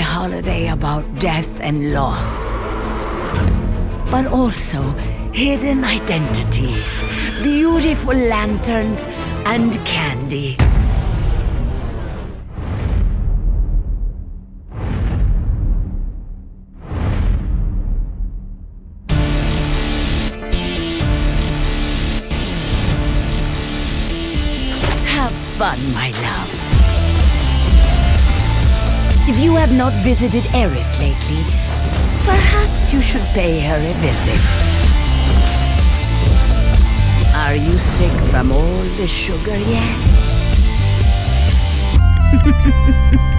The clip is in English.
holiday about death and loss, but also hidden identities, beautiful lanterns, and candy. Have fun, my love. If you have not visited Eris lately, perhaps you should pay her a visit. Are you sick from all the sugar yet?